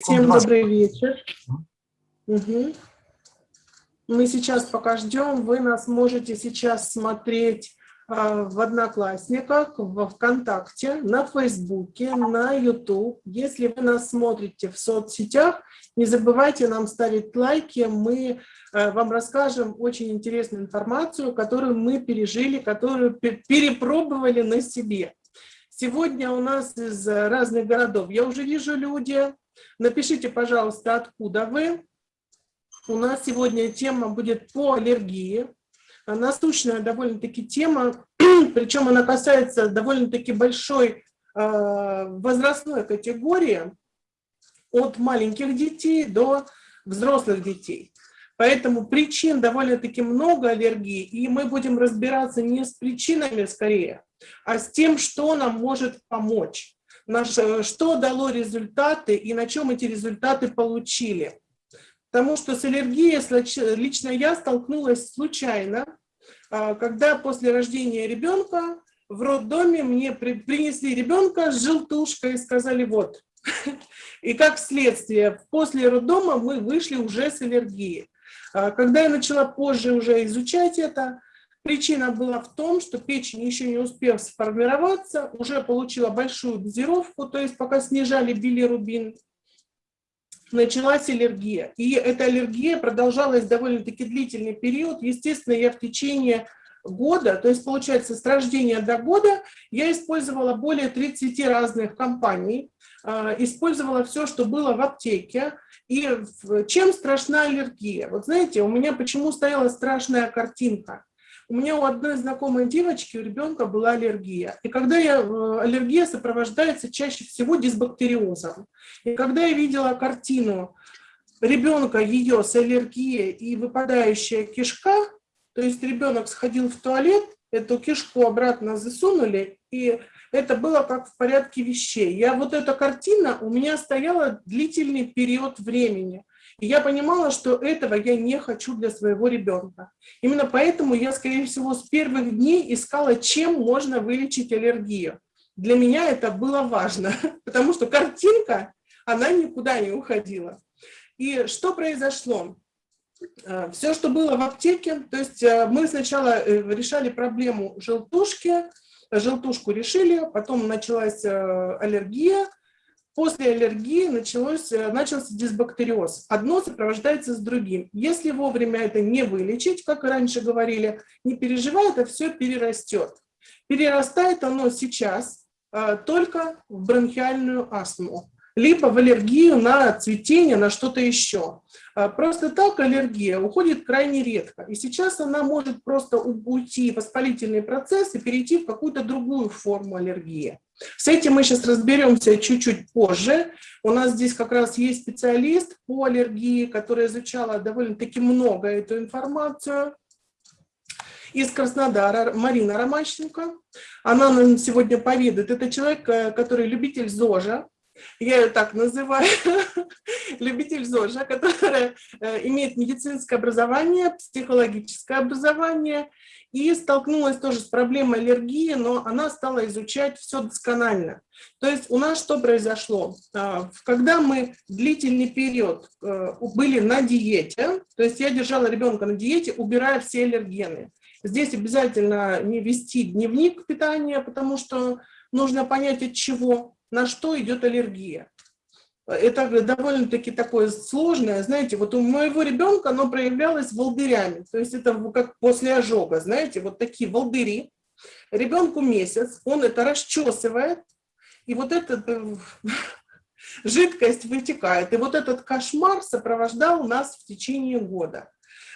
Всем добрый вечер. Угу. Мы сейчас пока ждем. Вы нас можете сейчас смотреть а, в Одноклассниках, в ВКонтакте, на Фейсбуке, на YouTube. Если вы нас смотрите в соцсетях, не забывайте нам ставить лайки. Мы а, вам расскажем очень интересную информацию, которую мы пережили, которую перепробовали на себе. Сегодня у нас из разных городов. Я уже вижу люди, Напишите, пожалуйста, откуда вы. У нас сегодня тема будет по аллергии. Насущная довольно-таки тема, причем она касается довольно-таки большой э, возрастной категории, от маленьких детей до взрослых детей. Поэтому причин довольно-таки много аллергии, и мы будем разбираться не с причинами скорее, а с тем, что нам может помочь что дало результаты и на чем эти результаты получили. Потому что с аллергией лично я столкнулась случайно, а, когда после рождения ребенка в роддоме мне принесли ребенка с желтушкой и сказали вот. И как следствие, после роддома мы вышли уже с аллергией. А, когда я начала позже уже изучать это, Причина была в том, что печень, еще не успев сформироваться, уже получила большую дозировку, то есть пока снижали билирубин, началась аллергия. И эта аллергия продолжалась довольно-таки длительный период. Естественно, я в течение года, то есть получается с рождения до года, я использовала более 30 разных компаний, а, использовала все, что было в аптеке. И чем страшна аллергия? Вот знаете, у меня почему стояла страшная картинка? У меня у одной знакомой девочки, у ребенка была аллергия. И когда я, э, аллергия сопровождается чаще всего дисбактериозом. И когда я видела картину ребенка ее с аллергией и выпадающая кишка, то есть ребенок сходил в туалет, эту кишку обратно засунули, и это было как в порядке вещей. Я вот эта картина у меня стояла длительный период времени. И я понимала, что этого я не хочу для своего ребенка. Именно поэтому я, скорее всего, с первых дней искала, чем можно вылечить аллергию. Для меня это было важно, потому что картинка, она никуда не уходила. И что произошло? Э, Все, что было в аптеке, то есть э, мы сначала э, решали проблему желтушки, желтушку решили, потом началась аллергия, После аллергии началось, э, начался дисбактериоз. Одно сопровождается с другим. Если вовремя это не вылечить, как раньше говорили, не переживай, это все перерастет. Перерастает оно сейчас а, только в бронхиальную астму либо в аллергию на цветение, на что-то еще. А, просто так аллергия уходит крайне редко. И сейчас она может просто уйти в воспалительный процесс и перейти в какую-то другую форму аллергии. С этим мы сейчас разберемся чуть-чуть позже. У нас здесь как раз есть специалист по аллергии, которая изучала довольно-таки много эту информацию из Краснодара, Марина Ромащенко. Она нам сегодня поведает. Это человек, э, который любитель ЗОЖа, я ее так называю, любитель ЗОЖа, которая э, имеет медицинское образование, психологическое образование, и столкнулась тоже с проблемой аллергии, но она стала изучать все досконально. То есть у нас что произошло? А, когда мы длительный период э, были на диете, то есть я держала ребенка на диете, убирая все аллергены. Здесь обязательно не вести дневник питания, потому что нужно понять от чего на что идет аллергия. Это довольно-таки такое сложное, знаете, вот у моего ребенка оно проявлялось волдырями, то есть это как после ожога, знаете, вот такие волдыри. Ребенку месяц, он это расчесывает, и вот эта э, жидкость вытекает. И вот этот кошмар сопровождал нас в течение года.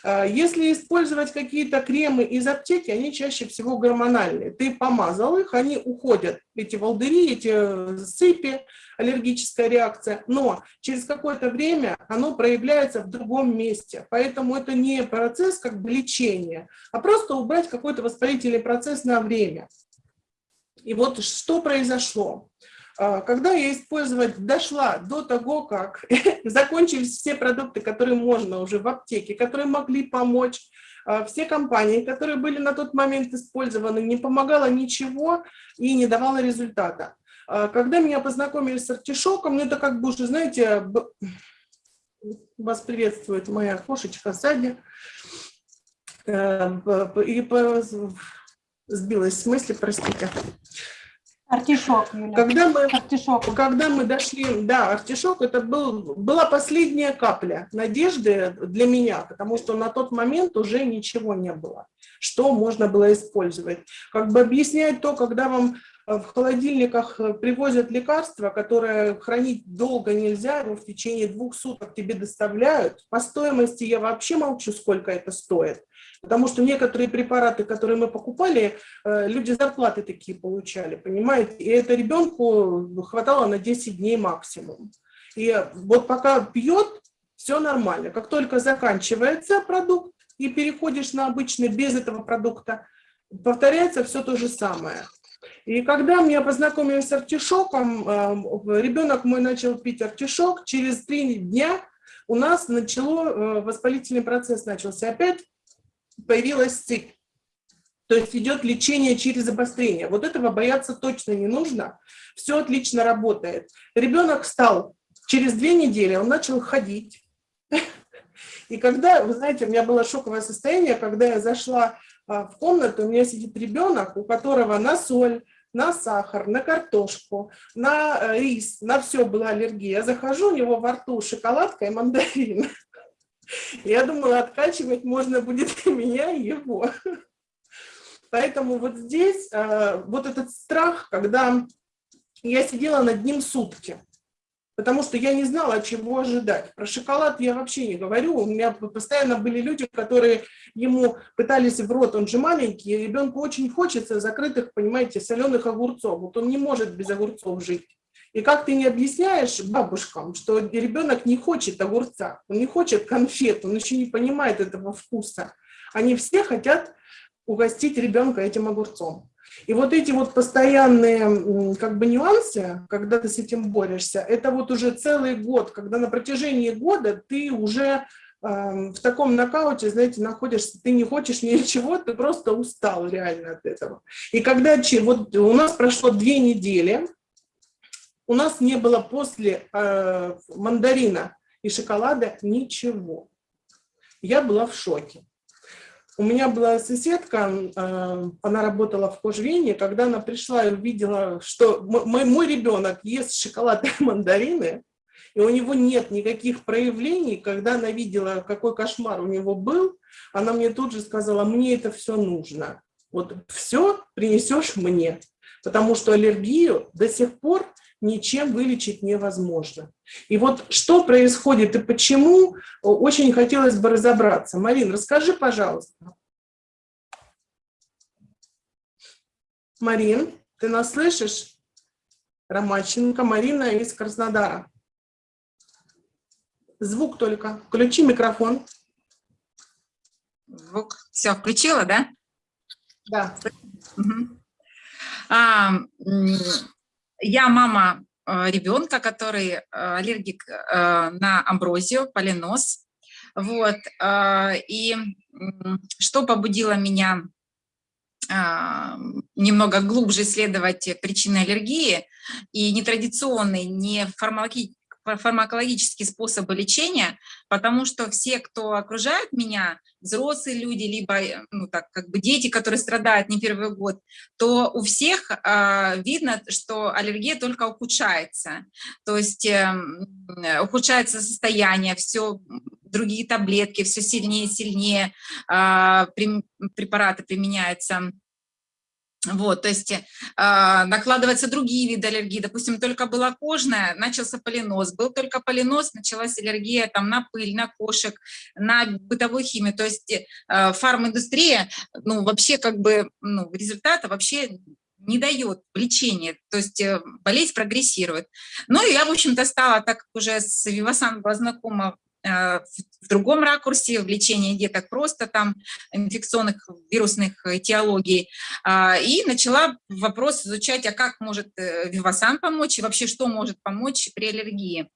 А, если использовать какие-то кремы из аптеки, они чаще всего гормональные. Ты помазал их, они уходят, эти волдыри, эти э, сыпи, аллергическая реакция, но через какое-то время оно проявляется в другом месте. Поэтому это не процесс как бы лечения, а просто убрать какой-то воспалительный процесс на время. И вот что произошло. А, когда я использовать дошла до того, как закончились все продукты, которые можно уже в аптеке, которые могли помочь, а, все компании, которые были на тот момент использованы, не помогало ничего и не давало результата. А когда меня познакомили с артишоком, ну это как бы уже, знаете, вас приветствует моя кошечка сзади. Э, и сбилась с мысли, простите. Артишок, Юля. Когда мы, артишок. когда мы дошли, да, артишок, это был, была последняя капля надежды для меня, потому что на тот момент уже ничего не было, что можно было использовать. Как бы объяснять то, когда вам в холодильниках э, привозят лекарства, которые хранить долго нельзя, его в течение двух суток тебе доставляют. По стоимости я вообще молчу, сколько это стоит. Потому что некоторые препараты, которые мы покупали, э, люди зарплаты такие получали, понимаете? И это ребенку хватало на 10 дней максимум. И вот пока пьет, все нормально. Как только заканчивается продукт и переходишь на обычный без этого продукта, повторяется все то же самое. И когда меня познакомили с артишоком, э, ребенок мой начал пить артишок, через три дня у нас начало, э, воспалительный процесс начался. Опять появилась сыпь. То есть идет лечение через обострение. Вот этого бояться точно не нужно. Все отлично работает. Ребенок стал через две недели, он начал ходить. И когда, вы знаете, у меня было шоковое состояние, когда я зашла в комнату, у меня сидит ребенок, у которого на соль, на сахар, на картошку, на э, рис, на все была аллергия. Я захожу, у него во рту шоколадка и мандарин. Я думала, откачивать можно будет и меня, и его. Поэтому вот здесь э, вот этот страх, когда я сидела над ним сутки, потому что я не знала, чего ожидать. Про шоколад я вообще не говорю. У меня постоянно были люди, которые ему пытались в рот, он же маленький, ребенку очень хочется закрытых, понимаете, соленых огурцов. Вот он не может без огурцов жить. И как ты не объясняешь бабушкам, что ребенок не хочет огурца, он не хочет конфет, он еще не понимает этого вкуса. Они все хотят угостить ребенка этим огурцом. И вот эти вот постоянные как бы нюансы, когда ты с этим борешься, это вот уже целый год, когда на протяжении года ты уже э, в таком нокауте, знаете, находишься, ты не хочешь ничего, ты просто устал реально от этого. И когда вот у нас прошло две недели, у нас не было после э, мандарина и шоколада ничего. Я была в шоке. У меня была соседка, э, она работала в кожвене, когда она пришла и увидела, что мой, мой ребенок ест шоколад и мандарины, и у него нет никаких проявлений, когда она видела, какой кошмар у него был, она мне тут же сказала, мне это все нужно. Вот все принесешь мне, потому что аллергию до сих пор ничем вылечить невозможно. И вот что происходит и почему, очень хотелось бы разобраться. Марин, расскажи, пожалуйста. Марин, ты нас слышишь? Ромаченко Марина из Краснодара. Звук только. Включи микрофон. Звук. Все, включила, да? Да. Угу. А, я мама э, ребенка, который э, аллергик э, на амброзию, полинос. Вот. И что побудило меня немного глубже исследовать причины аллергии и нетрадиционные, не фармакологические фармакологические способы лечения, потому что все, кто окружает меня, взрослые люди, либо ну, так, как бы дети, которые страдают не первый год, то у всех э, видно, что аллергия только ухудшается. То есть э, ухудшается состояние, все другие таблетки, все сильнее и сильнее э, препараты применяются вот, то есть э, накладываются другие виды аллергии, допустим, только была кожная, начался полинос, был только полинос, началась аллергия там на пыль, на кошек, на бытовую химию, то есть э, фарминдустрия, ну, вообще как бы, ну, результата вообще не дает лечения, то есть э, болезнь прогрессирует. Ну, и я, в общем-то, стала, так как уже с Вивасан была знакома в другом ракурсе, в лечении деток просто там инфекционных вирусных этиологий. А, и начала вопрос изучать, а как может э, Вивасан помочь и вообще что может помочь при аллергии.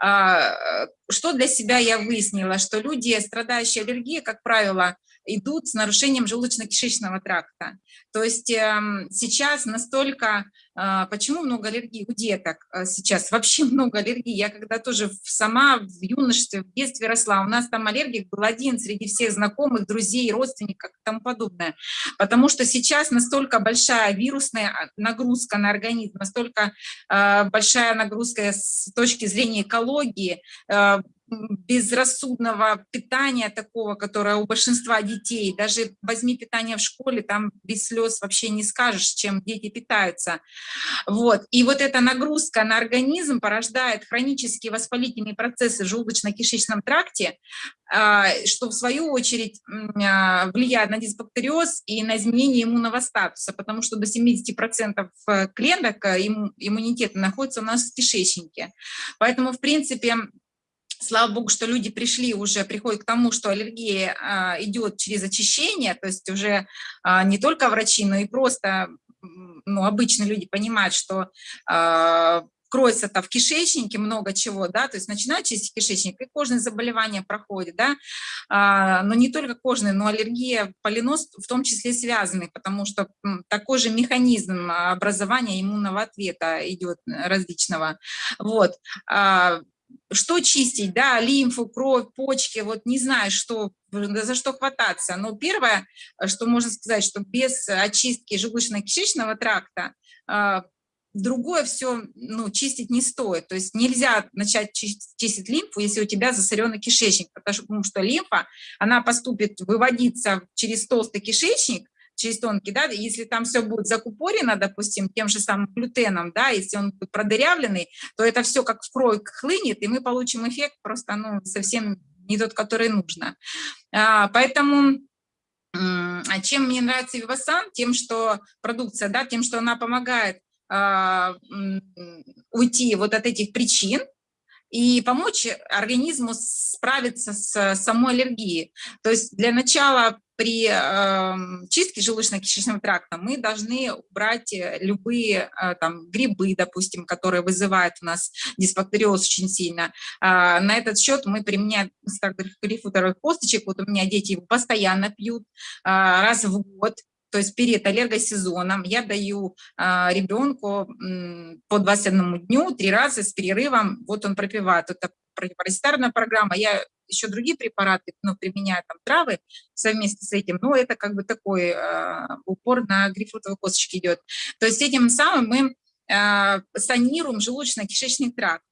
А, что для себя я выяснила, что люди, страдающие аллергией, как правило, идут с нарушением желудочно-кишечного тракта. То есть эм, сейчас настолько почему много аллергии у деток а, сейчас? Вообще много аллергии. Я когда тоже сама в юношестве, в детстве росла, у нас там аллергик был один среди всех знакомых, друзей, родственников и тому подобное. Потому что сейчас настолько большая вирусная нагрузка на организм, настолько большая нагрузка с точки зрения экологии, безрассудного питания такого, которое у большинства детей, даже возьми питание в школе, там без слез вообще не скажешь, чем дети питаются. Вот. И вот эта нагрузка на организм порождает хронические воспалительные процессы в желудочно-кишечном тракте, а, что в свою очередь а, влияет на дисбактериоз и на изменение иммунного статуса, потому что до 70% клеток э, иммунитета находится у нас в кишечнике. Поэтому, в принципе, слава богу, что люди пришли уже, приходят к тому, что аллергия а, идет через очищение, то есть уже а, не только врачи, но и просто ну, обычные люди понимают, что а, кроется-то в кишечнике много чего, да, то есть начинают чистить кишечник, и кожные заболевания проходят, да, а, но не только кожные, но аллергия, полинос в том числе связаны, потому что такой же механизм образования иммунного ответа идет различного, вот. А, что чистить, да, лимфу, кровь, почки, вот не знаю, что, за что хвататься. Но первое, что можно сказать, что без очистки желудочно-кишечного тракта а, другое все ну, чистить не стоит. То есть нельзя начать чистить, лимфу, если у тебя засоренный кишечник, потому что лимфа, она поступит выводиться через толстый кишечник, через тонкий, да, если там все будет закупорено, допустим, тем же самым глютеном, да, если он будет продырявленный, то это все как в кровь хлынет, и мы получим эффект просто, ну, совсем не тот, который нужно. А, поэтому а чем мне нравится Вивасан? Тем, что продукция, да, тем, что она помогает а, уйти вот от этих причин, и помочь организму справиться с самой аллергией. То есть для начала при э, чистке желудочно-кишечного тракта мы должны убрать э, любые э, там, грибы, допустим, которые вызывают у нас дисбактериоз очень сильно. Э, на этот счет мы применяем грифуторовых косточек. Вот у меня дети его постоянно пьют э, раз в год то есть перед аллергосезоном я даю а, ребенку по 21 дню три раза с перерывом, вот он пропивает, это противопаразитарная программа, я еще другие препараты, ну, применяю там травы совместно с этим, но это как бы такой э, упор на грейпфрутовые косточки идет. То есть этим самым мы э, санируем желудочно-кишечный тракт.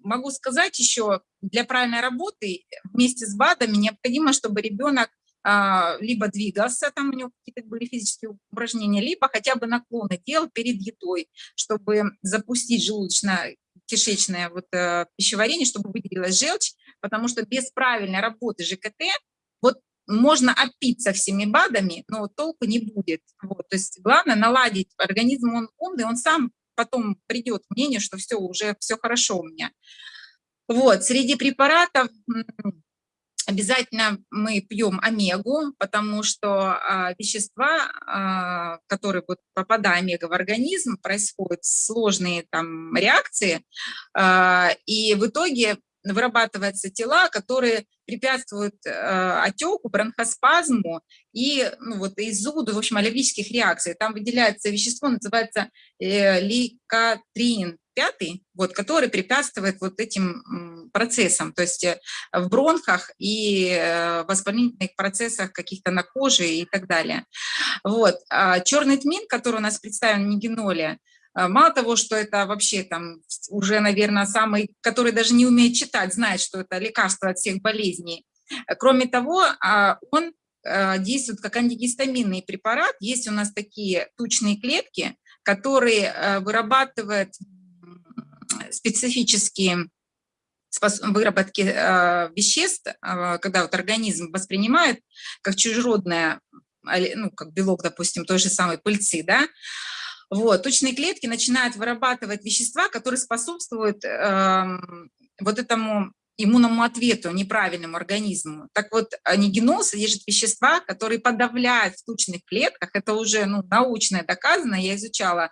Могу сказать еще, для правильной работы вместе с БАДами необходимо, чтобы ребенок а, либо двигался, там у него какие-то были физические упражнения, либо хотя бы наклоны делал перед едой, чтобы запустить желудочно-кишечное вот, э, пищеварение, чтобы выделилась желчь, потому что без правильной работы ЖКТ вот можно опиться всеми БАДами, но толку не будет. Вот, то есть главное наладить организм, он умный, он сам потом придет к мнению, что все, уже все хорошо у меня. Вот, среди препаратов Обязательно мы пьем омегу, потому что а, вещества, а, которые вот, попадая омега в организм, происходят сложные там реакции, а, и в итоге вырабатываются тела, которые препятствуют э, отеку, бронхоспазму и ну, вот, и зуду, в общем, аллергических реакций. Там выделяется вещество, называется э, ликотрин, пятый, вот, который препятствует вот этим процессам, то есть э, в бронхах и э, воспалительных процессах каких-то на коже и так далее. Вот. А черный тмин, который у нас представлен в нигеноле, э, Мало того, что это вообще там уже, наверное, самый, который даже не умеет читать, знает, что это лекарство от всех болезней. Кроме того, а, он действует как антигистаминный препарат. Есть у нас такие тучные клетки, которые вырабатывают специфические выработки э, веществ, э, когда вот организм воспринимает как чужеродное, ну, как белок, допустим, той же самой пыльцы, да, вот, тучные клетки начинают вырабатывать вещества, которые способствуют э, вот этому иммунному ответу, неправильному организму. Так вот, анигенол содержит вещества, которые подавляют в тучных клетках. Это уже ну, научно доказано. Я изучала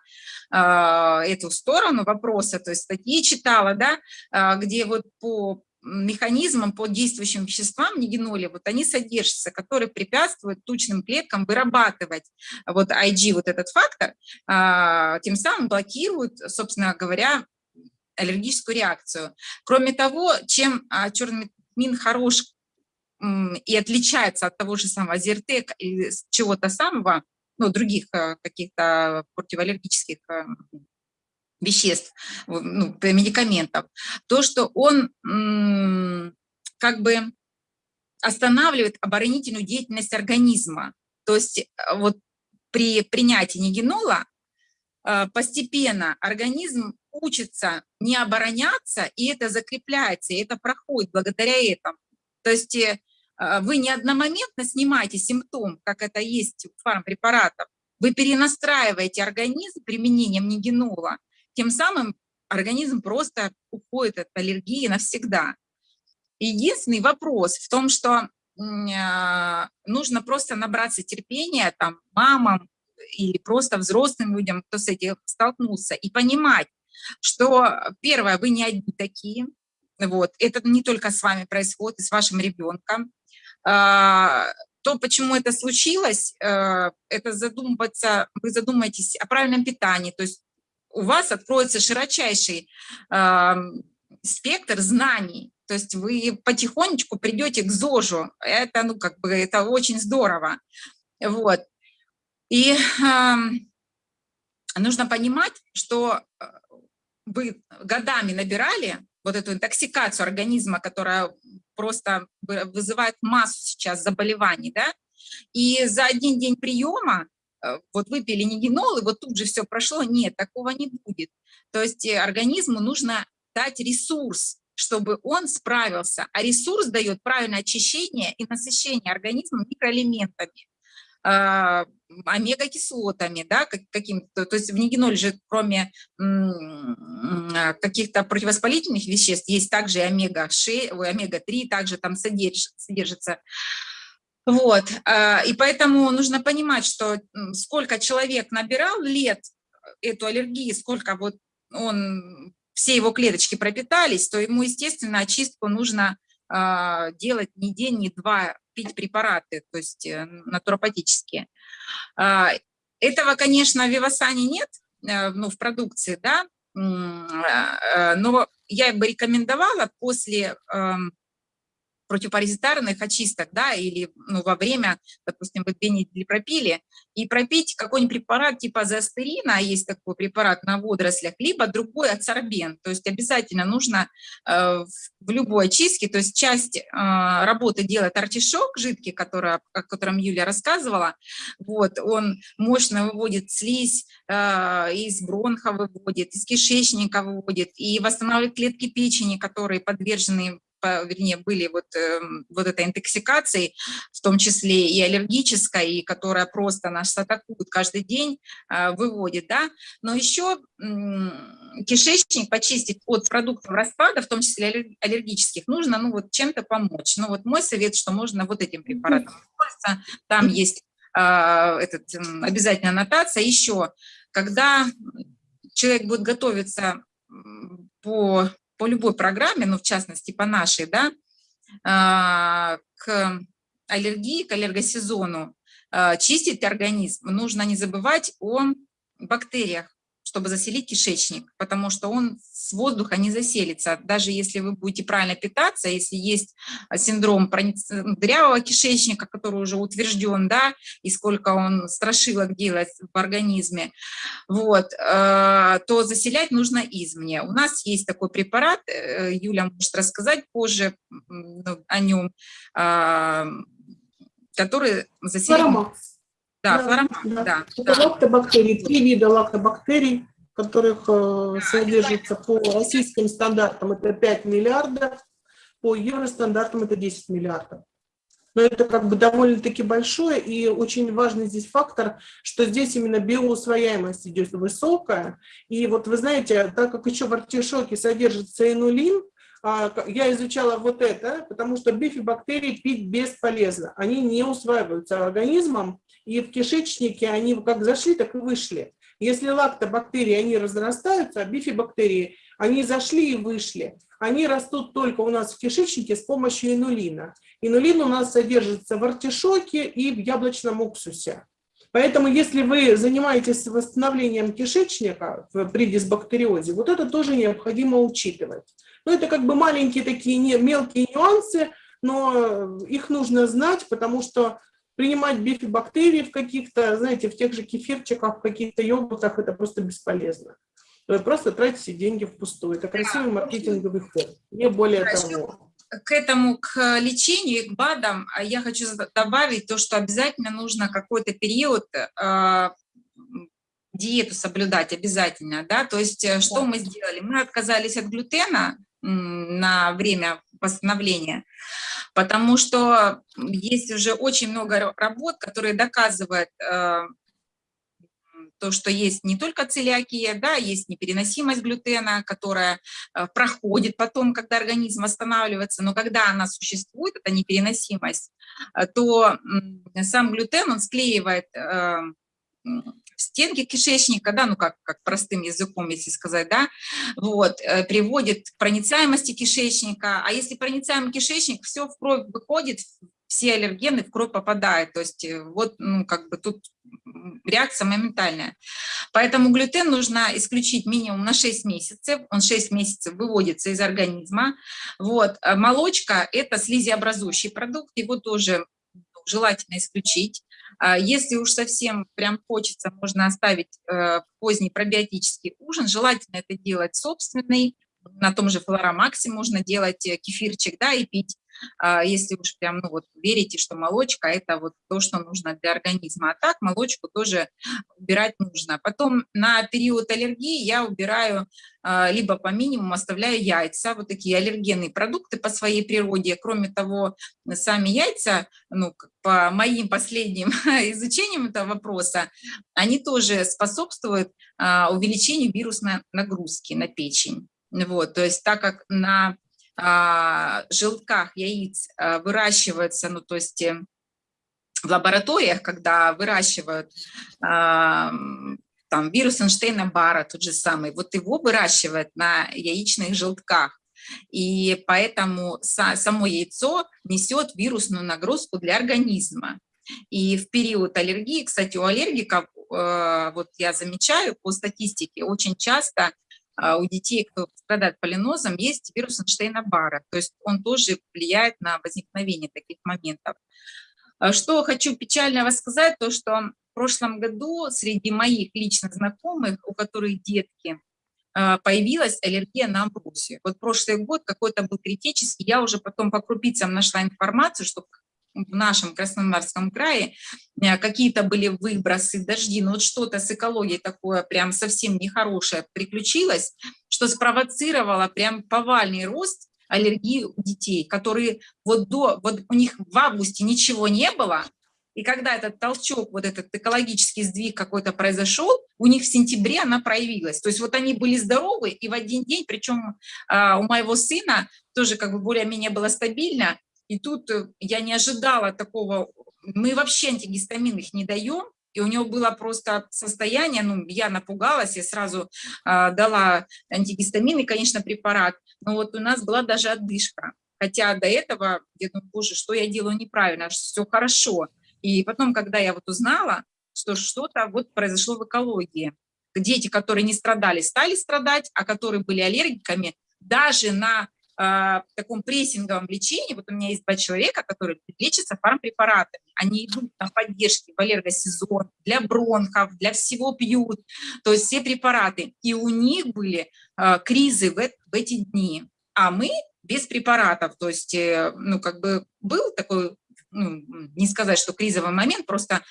э, эту сторону вопроса, то есть статьи читала, да, э, где вот по механизмам по действующим веществам нигеноли, вот они содержатся, которые препятствуют тучным клеткам вырабатывать вот IG, вот этот фактор, а, тем самым блокируют, собственно говоря, аллергическую реакцию. Кроме того, чем а, черный мин хорош и отличается от того же самого Зертек или чего-то самого, ну, других а, каких-то противоаллергических веществ, ну, медикаментов, то, что он как бы останавливает оборонительную деятельность организма. То есть э, вот при принятии нигенола э, постепенно организм учится не обороняться, и это закрепляется, и это проходит благодаря этому. То есть э, вы не одномоментно снимаете симптом, как это есть у фармпрепаратов, вы перенастраиваете организм применением нигенола, тем самым организм просто уходит от аллергии навсегда. Единственный вопрос в том, что а, нужно просто набраться терпения там, мамам или просто взрослым людям, кто с этим столкнулся, и понимать, что, первое, вы не одни такие, вот, это не только с вами происходит, и с вашим ребенком. А, то, почему это случилось, э, это задумываться, вы задумаетесь о правильном питании, то есть у вас откроется широчайший э, спектр знаний, то есть вы потихонечку придете к ЗОЖу, это, ну, как бы, это очень здорово, вот. И э, нужно понимать, что э, вы годами набирали вот эту интоксикацию организма, которая просто вызывает массу сейчас заболеваний, да, и за один день приема Э, вот выпили нигенол, и вот тут же все прошло. Нет, такого не будет. То есть э, организму нужно дать ресурс, чтобы он справился. А ресурс дает правильное очищение и насыщение организма микроэлементами, омега-кислотами, да, каким-то, то есть в нигеноле же кроме каких-то противовоспалительных веществ есть также и омега-6, омега-3, также там содержится. Вот, а, и поэтому нужно понимать, что сколько человек набирал лет эту аллергию, сколько вот он, все его клеточки пропитались, то ему, естественно, очистку нужно а, делать не день, не два, пить препараты, то есть э, натуропатические. А, этого, конечно, в Вивасане нет, э, ну, в продукции, да, но я бы рекомендовала после противопаразитарных очисток, да, или ну, во время, допустим, вы две недели пропили, и пропить какой-нибудь препарат типа зоастерина, есть такой препарат на водорослях, либо другой адсорбент, то есть обязательно нужно э, в любой очистке, то есть часть э, работы делает артишок жидкий, который, о котором Юля рассказывала, вот, он мощно выводит слизь, э, из бронха выводит, из кишечника выводит, и восстанавливает клетки печени, которые подвержены вернее, были вот, э, вот этой интоксикацией, в том числе и аллергической, и которая просто нас атакует каждый день, э, выводит, да, но еще кишечник почистить от продуктов распада, в том числе аллергических, нужно, ну, вот чем-то помочь. Ну, вот мой совет, что можно вот этим препаратом пользоваться, там есть э, этот, обязательно аннотация. Еще, когда человек будет готовиться по по любой программе, ну, в частности, по нашей, да, а, к аллергии, к аллергосезону, а, чистить организм, нужно не забывать о бактериях, чтобы заселить кишечник, потому что он с воздуха не заселится. Даже если вы будете правильно питаться, если есть синдром дырявого кишечника, который уже утвержден, да, и сколько он страшилок делает в организме, вот, э, то заселять нужно извне. У нас есть такой препарат, э, Юля может рассказать позже ну, о нем, а, который заселяет... Да, да. да, Это да. лактобактерии, три вида лактобактерий, которых э, содержится по российским стандартам это 5 миллиардов, по евростандартам это 10 миллиардов. Но это как бы довольно-таки большое, и очень важный здесь фактор, что здесь именно биоусвояемость идет высокая. И вот вы знаете, так как еще в артишоке содержится инулин, а, я изучала вот это, потому что бифибактерии пить бесполезно. Они не усваиваются организмом, и в кишечнике они как зашли, так и вышли. Если лактобактерии, они разрастаются, а бифибактерии, они зашли и вышли. Они растут только у нас в кишечнике с помощью инулина. Инулин у нас содержится в артишоке и в яблочном уксусе. Поэтому если вы занимаетесь восстановлением кишечника при дисбактериозе, вот это тоже необходимо учитывать. Ну, это как бы маленькие такие мелкие нюансы, но их нужно знать, потому что принимать бифибактерии в каких-то, знаете, в тех же кефирчиках, в каких-то йогуртах, это просто бесполезно. Вы просто тратите деньги впустую. Это красивый маркетинговый ход, не более того. К этому, к лечению, к БАДам а я хочу добавить то, что обязательно нужно какой-то период э, диету соблюдать обязательно, да, то есть э, что мы сделали? Мы отказались от глютена на время восстановления, потому что есть уже очень много работ, которые доказывают э, то, что есть не только целиакия, да, есть непереносимость глютена, которая э, проходит потом, когда организм восстанавливается, но когда она существует, эта непереносимость, э, то сам глютен, он склеивает стенки кишечника, да, ну как, как простым языком, если сказать, да, вот, приводит к проницаемости кишечника, а если проницаемый кишечник, все в кровь выходит, все аллергены в кровь попадают, то есть вот, ну, как бы тут реакция моментальная. Поэтому глютен нужно исключить минимум на 6 месяцев, он 6 месяцев выводится из организма. Вот. А молочка – это слизиобразующий продукт, его тоже желательно исключить. А если уж совсем прям хочется, можно оставить э, поздний пробиотический ужин, желательно это делать собственный, на том же флоромаксе можно делать э, кефирчик, да, и пить если уж прям, ну вот, верите, что молочка – это вот то, что нужно для организма. А так молочку тоже убирать нужно. Потом на период аллергии я убираю а, либо по минимуму оставляю яйца, вот такие аллергенные продукты по своей природе. Кроме того, сами яйца, ну, по моим последним изучениям этого вопроса, они тоже способствуют а, увеличению вирусной нагрузки на печень. Вот, то есть так как на а, желтках яиц а, выращивается, ну то есть э, в лабораториях, когда выращивают а, там вирус Эйнштейна-Барра, тот же самый, вот его выращивают на яичных желтках. И поэтому само яйцо несет вирусную нагрузку для организма. И в период аллергии, кстати, у аллергиков, э, вот я замечаю по статистике, очень часто а, у детей, кто страдает полинозом, есть вирус Эйнштейна-Барра, то есть он тоже влияет на возникновение таких моментов. А, что хочу печально сказать, то что в прошлом году среди моих личных знакомых, у которых детки, а, появилась аллергия на амброзию. Вот прошлый год какой-то был критический, я уже потом по крупицам нашла информацию, что в нашем Краснодарском крае э, какие-то были выбросы, дожди, но вот что-то с экологией такое прям совсем нехорошее приключилось, что спровоцировало прям повальный рост аллергии у детей, которые вот до, вот у них в августе ничего не было, и когда этот толчок, вот этот экологический сдвиг какой-то произошел, у них в сентябре она проявилась. То есть вот они были здоровы, и в один день, причем а, у моего сына тоже как бы более-менее было стабильно, и тут э, я не ожидала такого, мы вообще антигистамин их не даем, и у него было просто состояние, ну, я напугалась, я сразу э, дала антигистаминный, конечно, препарат, но вот у нас была даже отдышка. Хотя до этого я думаю, боже, что я делаю неправильно, все хорошо. И потом, когда я вот узнала, что что-то вот произошло в экологии, дети, которые не страдали, стали страдать, а которые были аллергиками, даже на в таком прессинговом лечении, вот у меня есть два человека, которые лечатся фармпрепаратами, они идут на поддержки в аллергосезон, для бронхов, для всего пьют, то есть все препараты, и у них были э, кризы в, в эти дни, а мы без препаратов, то есть, э, ну, как бы был такой, ну, не сказать, что кризовый момент, просто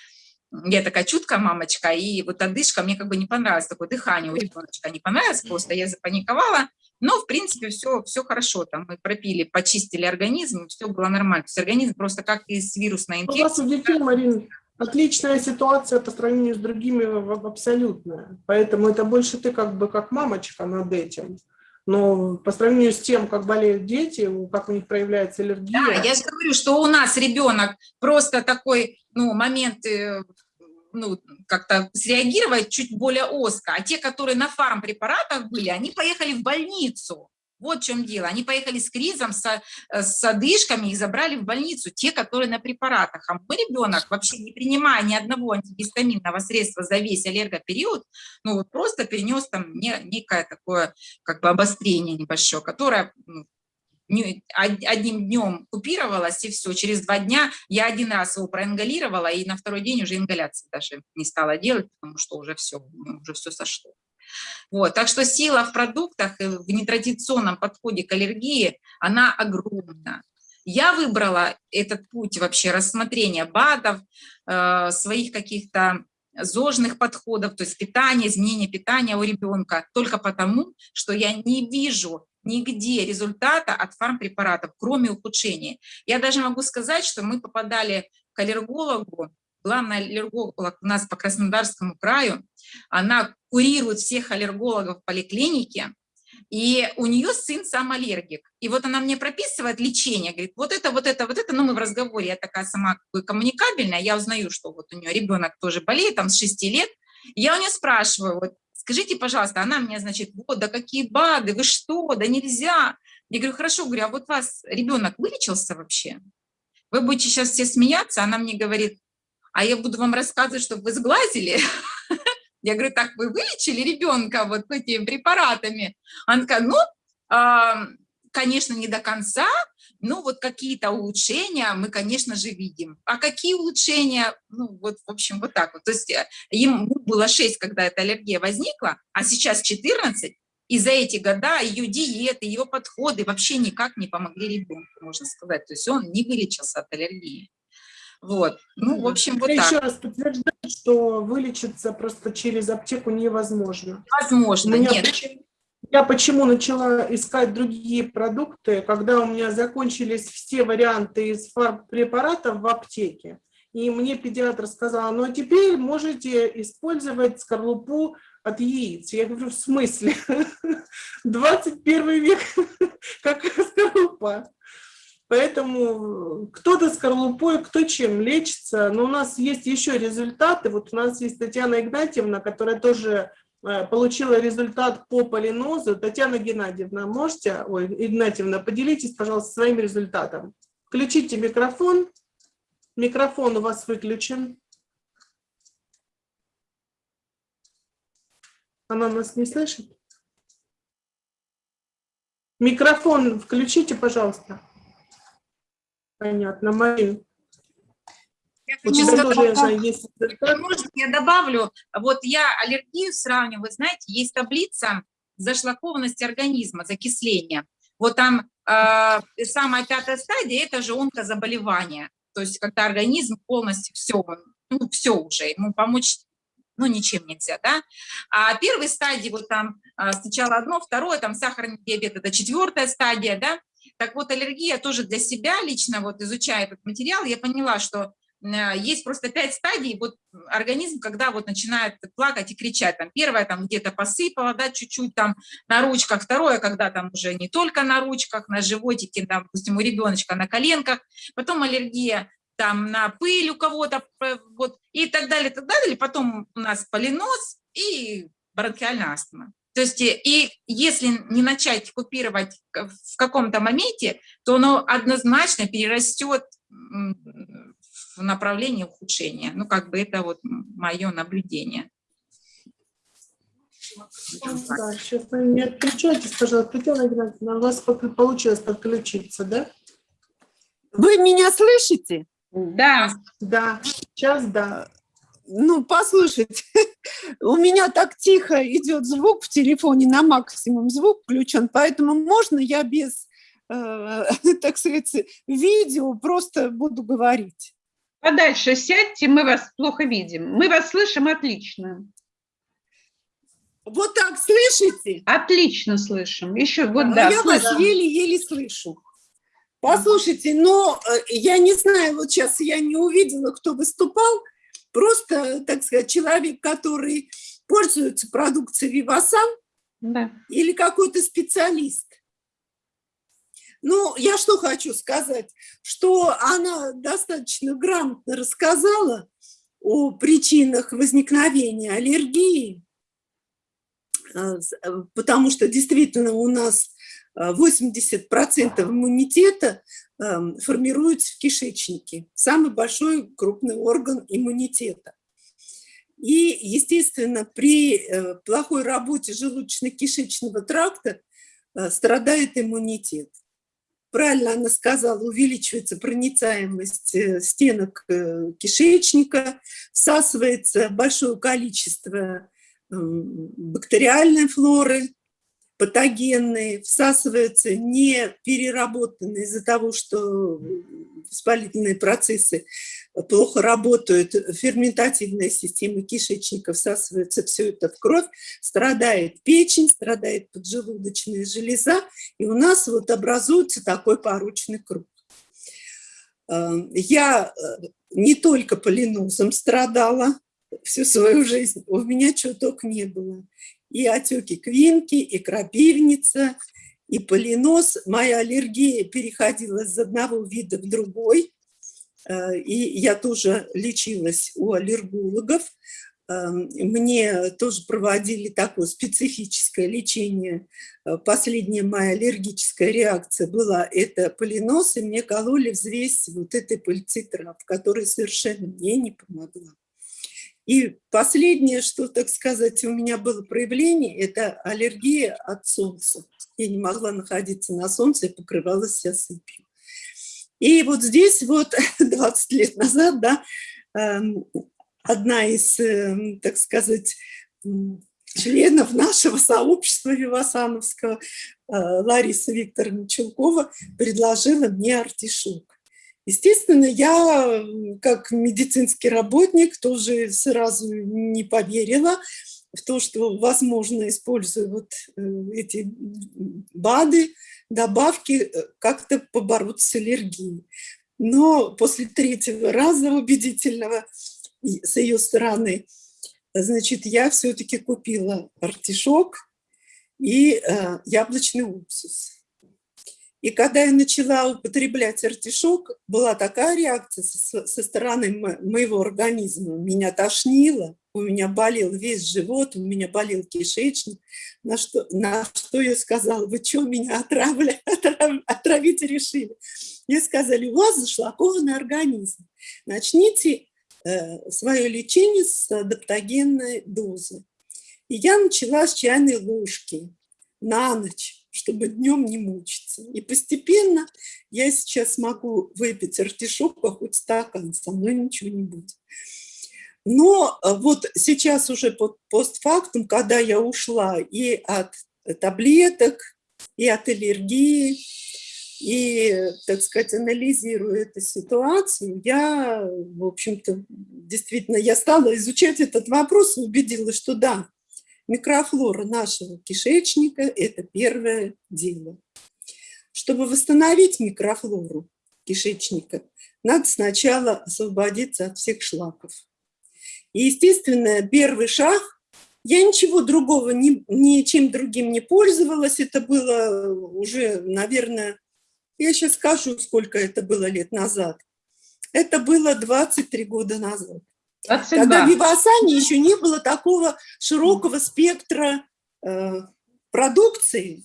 я такая чуткая мамочка, и вот одышка мне как бы не понравилось, такое дыхание у ребеночка не понравилось, просто я запаниковала, но, в принципе, все, все хорошо. Там мы пропили, почистили организм, все было нормально. То есть организм просто как и с вирусной инфекцией. У вас у детей, Марин, отличная ситуация по сравнению с другими абсолютная. Поэтому это больше ты как бы как мамочка над этим. Но по сравнению с тем, как болеют дети, как у них проявляется аллергия... Да, я же говорю, что у нас ребенок просто такой, ну, момент э, ну, как-то среагировать чуть более узко, а те, которые на фармпрепаратах были, они поехали в больницу. Вот в чем дело. Они поехали с кризом, с, с одышками, их забрали в больницу, те, которые на препаратах. А мой ребенок, вообще не принимая ни одного антигистаминного средства за весь аллергопериод, ну вот просто перенес там не, некое такое как бы обострение небольшое, которое ну, одним днем купировалась, и все. Через два дня я один раз его проингалировала, и на второй день уже ингаляции даже не стала делать, потому что уже все, ну, уже все сошло. Вот, так что сила в продуктах, в нетрадиционном подходе к аллергии, она огромна. Я выбрала этот путь вообще рассмотрения БАДов, э, своих каких-то зожных подходов, то есть питания, изменения питания у ребенка, только потому, что я не вижу нигде результата от фармпрепаратов, кроме ухудшения. Я даже могу сказать, что мы попадали к аллергологу, главный аллерголог у нас по Краснодарскому краю, она курирует всех аллергологов в поликлинике, и у нее сын сам аллергик. И вот она мне прописывает лечение, говорит, вот это, вот это, вот это, ну мы в разговоре, я такая сама коммуникабельная, я узнаю, что вот у нее ребенок тоже болеет, там с 6 лет, я у нее спрашиваю, вот скажите, пожалуйста, она мне, значит, вот, да какие БАДы, вы что, да нельзя. Я говорю, хорошо, говорю, а вот вас ребенок вылечился вообще? Вы будете сейчас все смеяться, она мне говорит, а я буду вам рассказывать, чтобы вы сглазили. Я говорю, так вы вылечили ребенка вот этими препаратами? Она такая, ну, конечно, не до конца, но вот какие-то улучшения мы, конечно же, видим. А какие улучшения? Ну, вот, в общем, вот так вот. То есть э, ему было 6, когда эта аллергия возникла, а сейчас 14, и за эти года ее диеты, ее подходы вообще никак не помогли ребенку, можно сказать. То есть он не вылечился от аллергии. Вот. Ну, в общем, вот Я так. еще раз подтверждаю, что вылечиться просто через аптеку невозможно. Возможно, нет. Почему, я почему начала искать другие продукты, когда у меня закончились все варианты из препаратов в аптеке. И мне педиатр сказал, ну а теперь можете использовать скорлупу от яиц. Я говорю, в смысле? 21 век, какая скорлупа? Поэтому кто-то скорлупой, кто чем лечится. Но у нас есть еще результаты. Вот у нас есть Татьяна Игнатьевна, которая тоже получила результат по полинозу. Татьяна Геннадьевна, можете, ой, Игнатьевна, поделитесь, пожалуйста, своим результатом. Включите микрофон. Микрофон у вас выключен. Она нас не слышит? Микрофон включите, пожалуйста. Понятно, Марин. Я У хочу тебя сказать, тоже я знаю, есть Можно я добавлю? Вот я аллергию сравниваю, вы знаете, есть таблица зашлакованности организма, закисления. Вот там э, самая пятая стадия – это же онкозаболевание. То есть когда организм полностью все, ну все уже, ему помочь ну, ничем нельзя, да. А первой стадии, вот там а, сначала одно, второе, там сахарный диабет, это четвертая стадия, да. Так вот, аллергия тоже для себя лично, вот изучая этот материал, я поняла, что есть просто пять стадий, вот организм, когда вот начинает плакать и кричать, там первое, там где-то посыпало, да, чуть-чуть там на ручках, второе, когда там уже не только на ручках, на животике, там, допустим, у ребеночка на коленках, потом аллергия там на пыль у кого-то, э, вот, и так далее, так далее, потом у нас полинос и бронхиальная астма. То есть э, и если не начать купировать в каком-то моменте, то оно однозначно перерастет в направлении ухудшения. Ну, как бы это вот мое наблюдение. Да, сейчас не отключайтесь, пожалуйста. Татьяна Игнатьевна, у вас получилось подключиться, да? Вы меня слышите? Да. Да, сейчас да. Ну, послушайте, у меня так тихо идет звук в телефоне, на максимум звук включен, поэтому можно я без, э, так сказать, видео просто буду говорить? Подальше сядьте, мы вас плохо видим. Мы вас слышим отлично. Вот так слышите? Отлично слышим. Еще вот А да. я вас еле-еле слышу. Послушайте, но э, я не знаю, вот сейчас я не увидела, кто выступал, просто, так сказать, человек, который пользуется продукцией Вивасан Да. или какой-то специалист. Ну, я что хочу сказать, что она достаточно грамотно рассказала, о причинах возникновения аллергии, э, потому что действительно у нас 80% иммунитета эм, формируется в кишечнике, самый большой крупный орган иммунитета. И, естественно, при э, плохой работе желудочно-кишечного тракта э, страдает иммунитет. Правильно она сказала, увеличивается проницаемость э, стенок кишечника, всасывается большое количество бактериальной флоры, патогенные, всасываются не переработанные из-за того, что воспалительные процессы плохо работают, ферментативная система кишечника всасывается все это в кровь, страдает печень, страдает поджелудочная железа, и у нас вот образуется такой порочный круг. Эм, я э, не только полинозом страдала всю свою жизнь, у меня чего только не было и отеки квинки, и крапивница, и полинос. Моя аллергия переходила из одного вида в другой, э, и я тоже лечилась у аллергологов. Э, мне тоже проводили такое специфическое лечение. Э, последняя моя аллергическая реакция была это полинос, и мне кололи взвесь вот этой пыльцитрав, которая совершенно мне не помогла. И последнее, что, так сказать, у меня было проявление, это аллергия от солнца. Я не могла находиться на солнце, я покрывалась вся сыпью. И вот здесь вот 20 лет назад, да, эм, одна из, эм, так сказать, членов нашего сообщества Вивасановского, э, Лариса Викторовна Чулкова, предложила мне артишок. Естественно, я, как медицинский работник, тоже сразу не поверила в то, что возможно, используя вот э, эти БАДы, добавки, э, как-то побороться с аллергией. Но после третьего раза убедительного с ее стороны, значит, я все-таки купила артишок и э, яблочный уксус. И когда я начала употреблять артишок, была такая реакция со, со стороны моего организма. Меня тошнило, у меня болел весь живот, у меня болел кишечник. На что, на что я сказала, вы что, меня отравля, отрав, отравить решили? Мне сказали, у вас зашлакованный организм. Начните э, свое лечение с адаптогенной дозы. И я начала с чайной ложки на ночь чтобы днем не мучиться. И постепенно я сейчас могу выпить артишок, а хоть стакан, со мной ничего не будет. Но э, вот сейчас уже под постфактум, когда я ушла и от таблеток, и от аллергии, и, так сказать, анализируя эту ситуацию, я, в общем-то, действительно, я стала изучать этот вопрос и убедилась, что да, Микрофлора нашего кишечника – это первое дело. Чтобы восстановить микрофлору кишечника, надо сначала освободиться от всех шлаков. И, естественно, первый шаг – я ничего другого, ни, ничем другим не пользовалась. Это было уже, наверное, я сейчас скажу, сколько это было лет назад. Это было 23 года назад. 22. Когда в Вивасане еще не было такого широкого спектра э, продукции.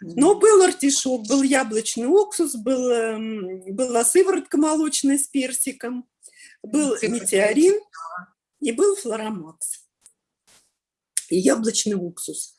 Но был артишок, был яблочный уксус, был, э, была сыворотка молочная с персиком, был метеорин и был флоромакс. И яблочный уксус.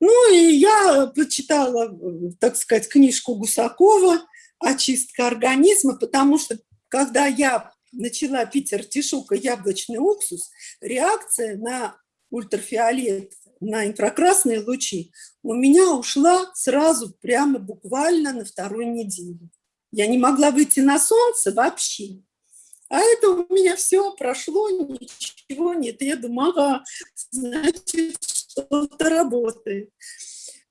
Ну и я почитала, так сказать, книжку Гусакова «Очистка организма», потому что когда я начала пить артишок и яблочный уксус, реакция на ультрафиолет, на инфракрасные лучи у меня ушла сразу, прямо буквально на второй неделе. Я не могла выйти на солнце вообще. А это у меня все прошло, ничего нет. Я думаю, ага, значит, что-то работает.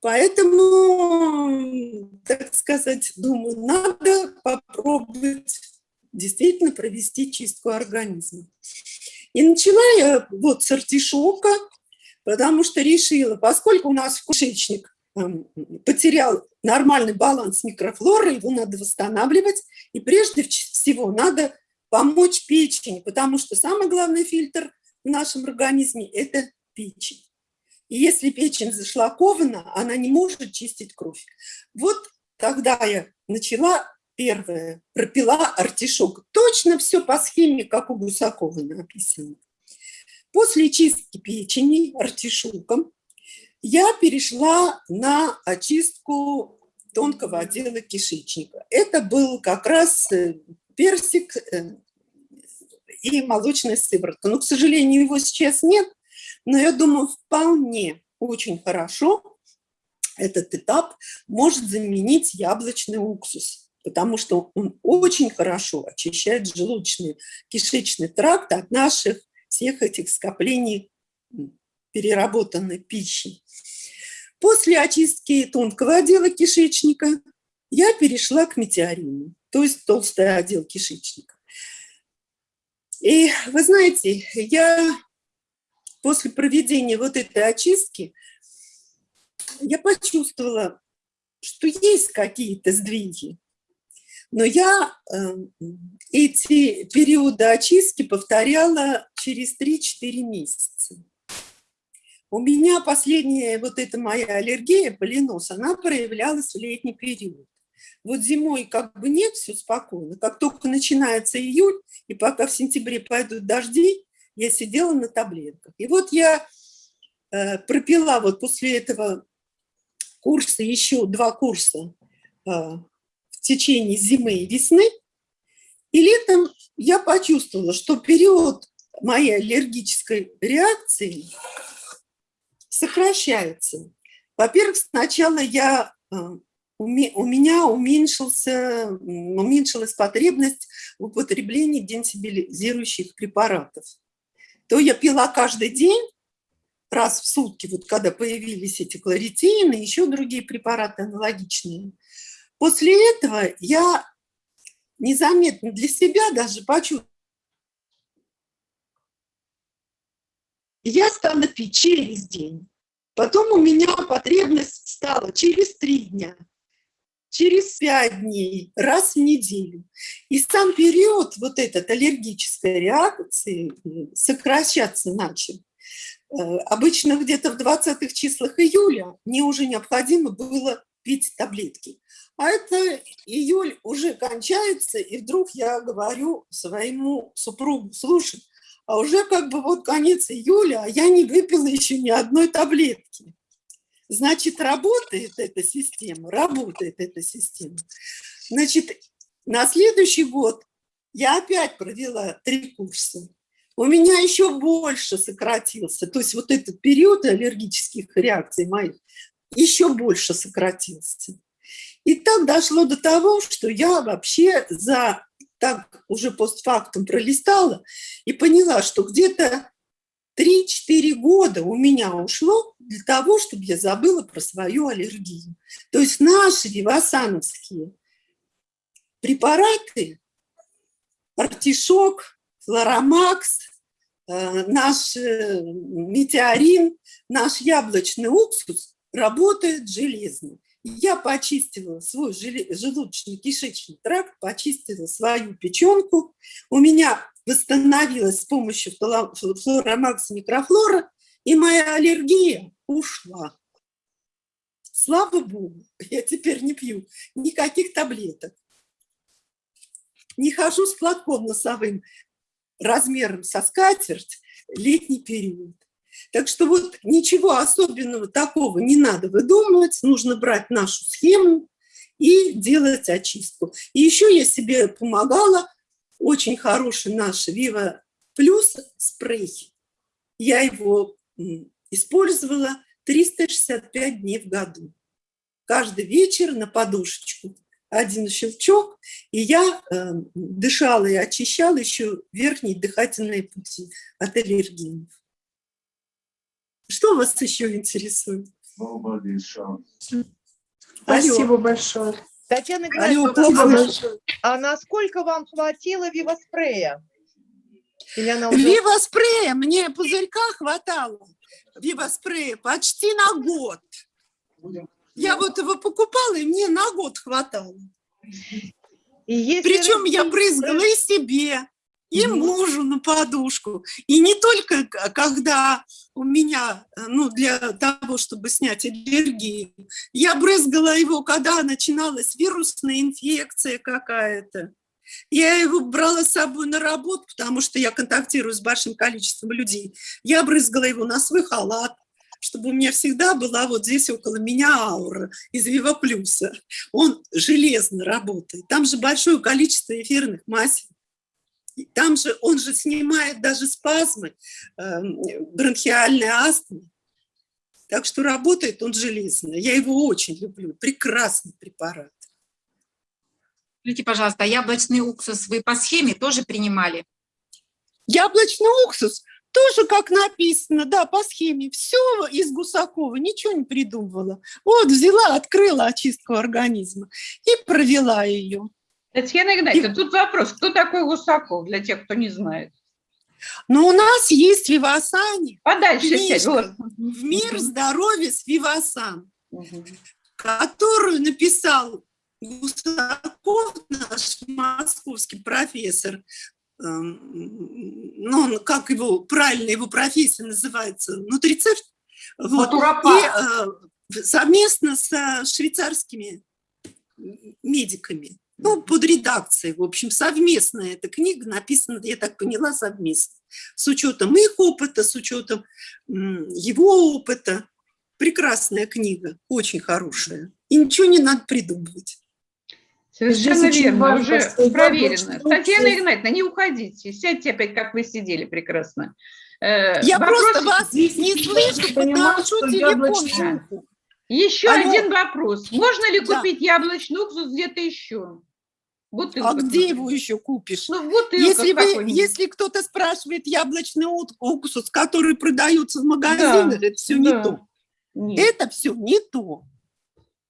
Поэтому, так сказать, думаю, надо попробовать действительно провести чистку организма. И начала я вот с артишока, потому что решила, поскольку у нас кишечник эм, потерял нормальный баланс микрофлоры, его надо восстанавливать, и прежде всего надо помочь печени, потому что самый главный фильтр в нашем организме – это печень. И если печень зашлакована, она не может чистить кровь. Вот тогда я начала первое, пропила артишок. Точно все по схеме, как у Гусакова написано. После чистки печени артишоком я перешла на очистку тонкого отдела кишечника. Это был как раз э, персик э, и молочная сыворотка. Но, к сожалению, его сейчас нет, но я думаю, вполне очень хорошо этот этап может заменить яблочный уксус, потому что он очень хорошо очищает желудочный кишечный тракт от наших всех этих скоплений переработанной пищи. После очистки тонкого отдела кишечника я перешла к метеорину, то есть толстый отдел кишечника. И вы знаете, я после проведения вот этой очистки, я почувствовала, что есть какие-то сдвиги. Но я э, эти периоды очистки повторяла через 3-4 месяца. У меня последняя вот эта моя аллергия, полинос, она проявлялась в летний период. Вот зимой как бы нет, все спокойно. Как только начинается июль, и пока в сентябре пойдут дожди, я сидела на таблетках. И вот я э, пропила вот после этого курса еще два курса э, в течение зимы и весны. И летом я почувствовала, что период моей аллергической реакции сокращается. Во-первых, сначала я, э, у меня уменьшился, уменьшилась потребность в употреблении денсибилизирующих препаратов. То я пила каждый день, раз в сутки, вот когда появились эти кларитины, еще другие препараты аналогичные. После этого я незаметно для себя даже почувствовала, я стала пить через день. Потом у меня потребность стала через три дня, через пять дней, раз в неделю. И сам период вот этот аллергической реакции э, сокращаться начал. Э, обычно где-то в 20-х числах июля мне уже необходимо было пить таблетки. А это июль уже кончается, и вдруг я говорю своему супругу, слушай, а уже как бы вот конец июля, а я не выпила еще ни одной таблетки. Значит, работает эта система, работает эта система. Значит, на следующий год я опять провела три курса. У меня еще больше сократился, то есть вот этот период аллергических реакций моих еще больше сократился. И так дошло до того, что я вообще за так уже постфактум пролистала и поняла, что где-то 3-4 года у меня ушло для того, чтобы я забыла про свою аллергию. То есть наши вивасановские препараты, артишок, флоромакс, э, наш э, метеорин, наш яблочный уксус работают железно. Я почистила свой желудочно-кишечный тракт, почистила свою печенку. У меня восстановилась с помощью флоромакс микрофлора, и моя аллергия ушла. Слава Богу, я теперь не пью никаких таблеток. Не хожу с платком носовым размером со скатерть летний период. Так что вот ничего особенного такого не надо выдумывать, нужно брать нашу схему и делать очистку. И еще я себе помогала, очень хороший наш Viva Plus спрей. Я его использовала 365 дней в году. Каждый вечер на подушечку один щелчок, и я э, дышала и очищала еще верхние дыхательные пути от аллергенов. Что вас еще интересует? Спасибо большое. Татьяна Геннадьевна, а, большое. а насколько вам хватило вивоспрея? Или она уже... Вивоспрея мне пузырька хватало. Вивоспрея почти на год. Я вот его покупала, и мне на год хватало. И Причем я брызгала и себе, и мужу на подушку. И не только когда у меня, э, ну, для того, чтобы снять аллергию, я брызгала его, когда начиналась вирусная инфекция какая-то. Я его брала с собой на работу, потому что я контактирую с большим количеством людей. Я брызгала его на свой халат, чтобы у меня всегда была вот здесь около меня аура из Вива Плюса. Он железно работает. Там же большое количество эфирных масел. Там же он же снимает даже спазмы, эм, бронхиальной астмы. Так что работает он железно. Я его очень люблю. Прекрасный препарат. Скажите, пожалуйста, а яблочный уксус вы по схеме тоже принимали? Яблочный уксус тоже как написано, да, по схеме. Все из Гусакова, ничего не придумывала. Вот взяла, открыла очистку организма и провела ее. Татьяна Игнатьевна, тут вопрос, кто такой Гусаков, для тех, кто не знает? Но у нас есть Вивасани, Подальше сядь. Книжка. вот. в мир здоровья с Вивасан, Мгм. которую написал Гусаков, наш московский профессор. Эм, Ну, он, как его, правильно его профессия называется, нутрицепт. Вот. И э, совместно с швейцарскими медиками, ну, под редакцией, в общем, совместная эта книга написана, я так поняла, совместно. С учетом их опыта, с учетом его опыта. Прекрасная книга, очень хорошая. И ничего не надо придумывать. Совершенно Здесь верно, важно, уже проверено. Татьяна Игнатьевна, не уходите, сядьте опять, как вы сидели прекрасно. Э, Я вопрос- просто вас не слышу, подношу что телефон. Еще Алло. один вопрос. Можно ли Да. купить яблочный уксус где-то еще? Бутылка. А где его еще купишь? Ну, в бутылках Если, вы, если кто-то спрашивает яблочный уксус, который продается в магазинах, Да, это все да. не то. Нет. Это все не то.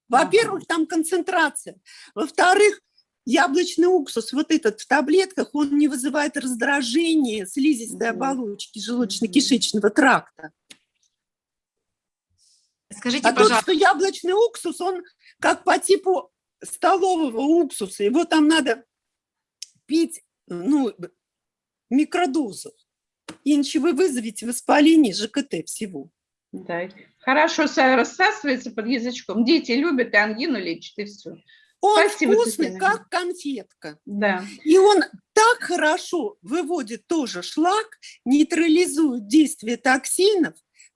Во-первых, там концентрация. Во-вторых, яблочный уксус, вот этот в таблетках, он не вызывает раздражение слизистой оболочки желудочно-кишечного тракта. Скажите, А тот, пожалуйста, что яблочный уксус, он как по типу столового уксуса. Его там надо пить ну, микродозу. Иначе вы вызовете воспаление ЖКТ всего. Да. Хорошо са- рассасывается под язычком. Дети любят, и ангину лечит, и все. Он Спасибо, вкусный, Татьяна. как конфетка. Да. И он так хорошо выводит тоже шлак, нейтрализует действие токсинов,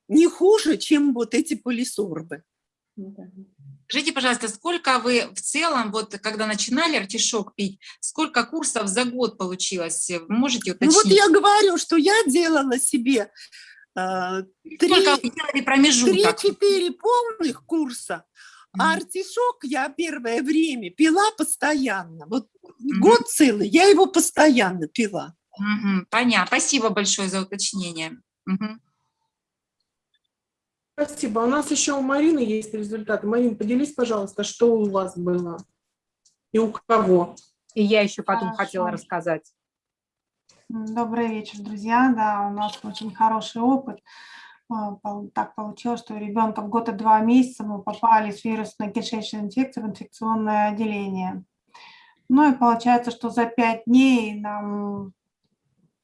не хуже, чем вот эти полисорбы. да. Скажите, пожалуйста, сколько вы в целом, вот когда начинали артишок пить, сколько курсов за год получилось? Вы Можете Ну вот уточнить? я говорю, что я делала себе э? Три-четыре полных курса, а Мгм. артишок я первое время пила постоянно. Вот Мгм. год целый я его постоянно пила. Мгм, Понятно. Спасибо большое за уточнение. Мгм. Спасибо. У нас еще у Марины есть результаты. Марин, поделись, пожалуйста, что у вас было и у кого. И я еще потом Хорошо. хотела рассказать. Добрый вечер, друзья. Да, у нас очень хороший опыт. А, Так получилось, что у ребенка в год и два месяца мы попали с вирусной кишечной инфекцией в инфекционное отделение. Ну и получается, что за пять дней нам